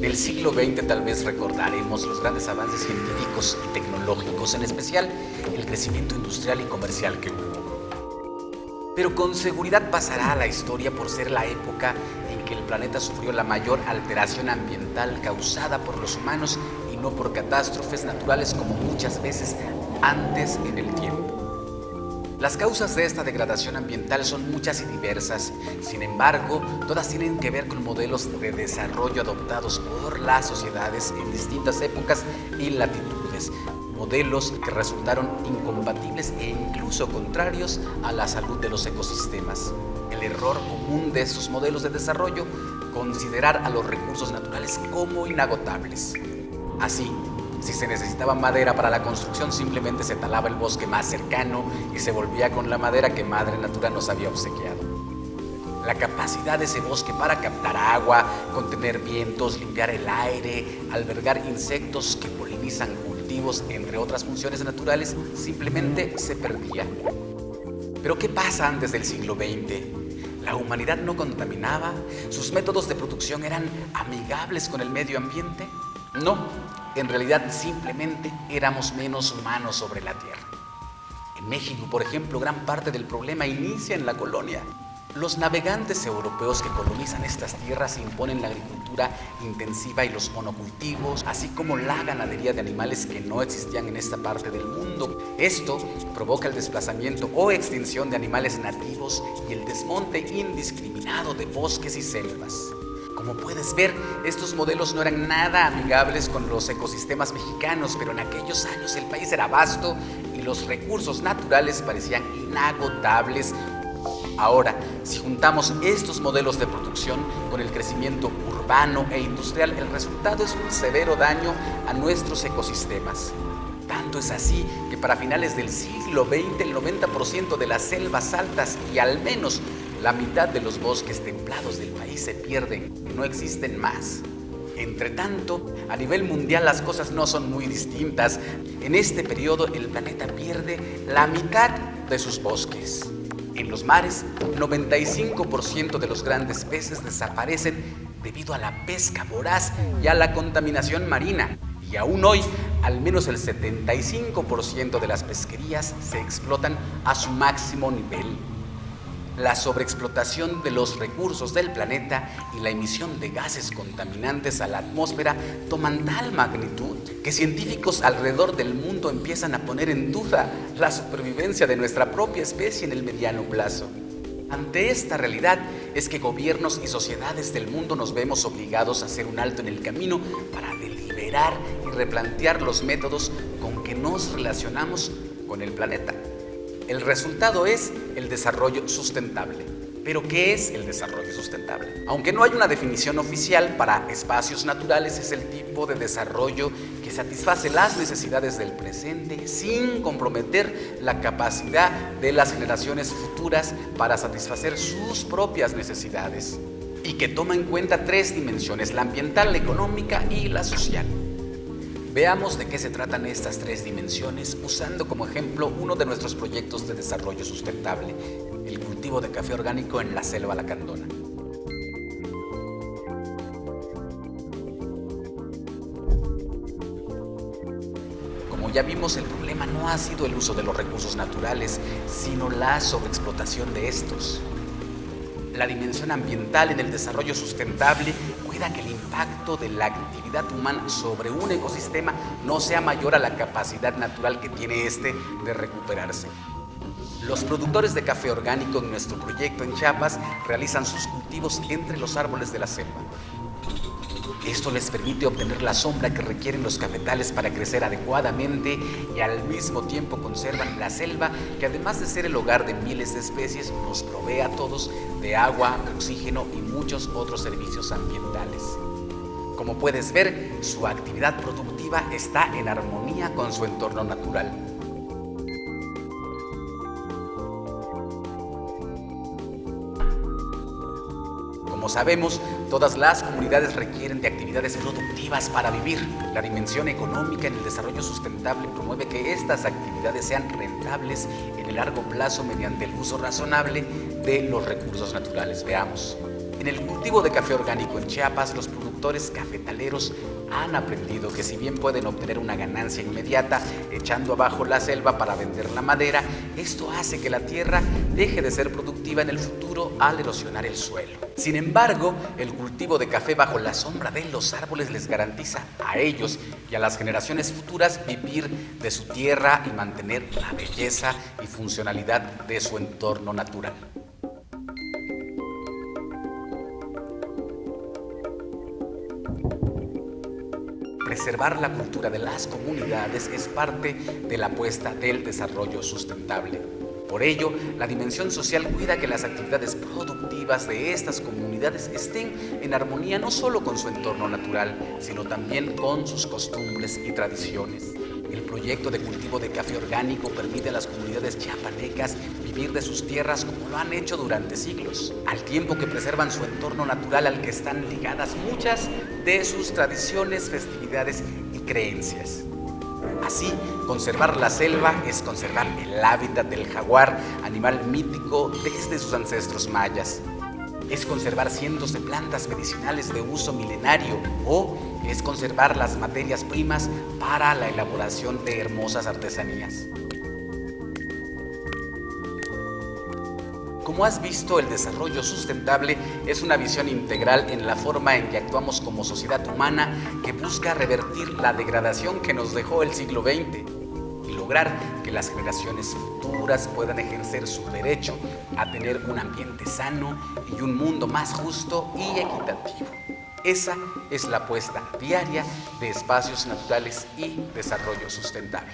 Del siglo XX tal vez recordaremos los grandes avances científicos y tecnológicos, en especial el crecimiento industrial y comercial que hubo. Pero con seguridad pasará a la historia por ser la época en que el planeta sufrió la mayor alteración ambiental causada por los humanos y no por catástrofes naturales como muchas veces antes en el tiempo. Las causas de esta degradación ambiental son muchas y diversas, sin embargo, todas tienen que ver con modelos de desarrollo adoptados por las sociedades en distintas épocas y latitudes, modelos que resultaron incompatibles e incluso contrarios a la salud de los ecosistemas. El error común de estos modelos de desarrollo, considerar a los recursos naturales como inagotables. Así, si se necesitaba madera para la construcción, simplemente se talaba el bosque más cercano y se volvía con la madera que Madre Natura nos había obsequiado. La capacidad de ese bosque para captar agua, contener vientos, limpiar el aire, albergar insectos que polinizan cultivos, entre otras funciones naturales, simplemente se perdía. Pero ¿qué pasa antes del siglo XX? La humanidad no contaminaba, sus métodos de producción eran amigables con el medio ambiente. No, en realidad simplemente éramos menos humanos sobre la Tierra. En México, por ejemplo, gran parte del problema inicia en la colonia. Los navegantes europeos que colonizan estas tierras imponen la agricultura intensiva y los monocultivos, así como la ganadería de animales que no existían en esta parte del mundo. Esto provoca el desplazamiento o extinción de animales nativos y el desmonte indiscriminado de bosques y selvas. Como puedes ver, estos modelos no eran nada amigables con los ecosistemas mexicanos, pero en aquellos años el país era vasto y los recursos naturales parecían inagotables. Ahora, si juntamos estos modelos de producción con el crecimiento urbano e industrial, el resultado es un severo daño a nuestros ecosistemas. Tanto es así que para finales del siglo XX el 90% de las selvas altas y al menos la mitad de los bosques templados del país se pierden no existen más. Entre tanto, a nivel mundial las cosas no son muy distintas. En este periodo el planeta pierde la mitad de sus bosques. En los mares, 95% de los grandes peces desaparecen debido a la pesca voraz y a la contaminación marina. Y aún hoy, al menos el 75% de las pesquerías se explotan a su máximo nivel la sobreexplotación de los recursos del planeta y la emisión de gases contaminantes a la atmósfera toman tal magnitud que científicos alrededor del mundo empiezan a poner en duda la supervivencia de nuestra propia especie en el mediano plazo. Ante esta realidad es que gobiernos y sociedades del mundo nos vemos obligados a hacer un alto en el camino para deliberar y replantear los métodos con que nos relacionamos con el planeta. El resultado es el desarrollo sustentable. Pero ¿qué es el desarrollo sustentable? Aunque no hay una definición oficial para espacios naturales, es el tipo de desarrollo que satisface las necesidades del presente sin comprometer la capacidad de las generaciones futuras para satisfacer sus propias necesidades y que toma en cuenta tres dimensiones, la ambiental, la económica y la social. Veamos de qué se tratan estas tres dimensiones usando como ejemplo uno de nuestros proyectos de desarrollo sustentable, el cultivo de café orgánico en la selva lacandona. Como ya vimos, el problema no ha sido el uso de los recursos naturales, sino la sobreexplotación de estos. La dimensión ambiental en el desarrollo sustentable cuida que el impacto de la actividad humana sobre un ecosistema no sea mayor a la capacidad natural que tiene este de recuperarse. Los productores de café orgánico en nuestro proyecto en Chiapas realizan sus cultivos entre los árboles de la selva. Esto les permite obtener la sombra que requieren los cafetales para crecer adecuadamente y al mismo tiempo conservan la selva que además de ser el hogar de miles de especies nos provee a todos de agua, oxígeno y muchos otros servicios ambientales. Como puedes ver, su actividad productiva está en armonía con su entorno natural. Sabemos, todas las comunidades requieren de actividades productivas para vivir. La dimensión económica en el desarrollo sustentable promueve que estas actividades sean rentables en el largo plazo mediante el uso razonable de los recursos naturales. Veamos. En el cultivo de café orgánico en Chiapas, los productores cafetaleros han aprendido que si bien pueden obtener una ganancia inmediata echando abajo la selva para vender la madera, esto hace que la tierra deje de ser productiva en el futuro al erosionar el suelo. Sin embargo, el cultivo de café bajo la sombra de los árboles les garantiza a ellos y a las generaciones futuras vivir de su tierra y mantener la belleza y funcionalidad de su entorno natural. Preservar la cultura de las comunidades es parte de la apuesta del desarrollo sustentable. Por ello, la dimensión social cuida que las actividades productivas de estas comunidades estén en armonía no solo con su entorno natural, sino también con sus costumbres y tradiciones. El proyecto de cultivo de café orgánico permite a las comunidades chiapanecas vivir de sus tierras como lo han hecho durante siglos, al tiempo que preservan su entorno natural al que están ligadas muchas de sus tradiciones, festividades y creencias. Así, conservar la selva es conservar el hábitat del jaguar, animal mítico desde sus ancestros mayas. Es conservar cientos de plantas medicinales de uso milenario o es conservar las materias primas para la elaboración de hermosas artesanías. Como has visto, el desarrollo sustentable es una visión integral en la forma en que actuamos como sociedad humana que busca revertir la degradación que nos dejó el siglo XX y lograr que las generaciones futuras puedan ejercer su derecho a tener un ambiente sano y un mundo más justo y equitativo. Esa es la apuesta diaria de espacios naturales y desarrollo sustentable.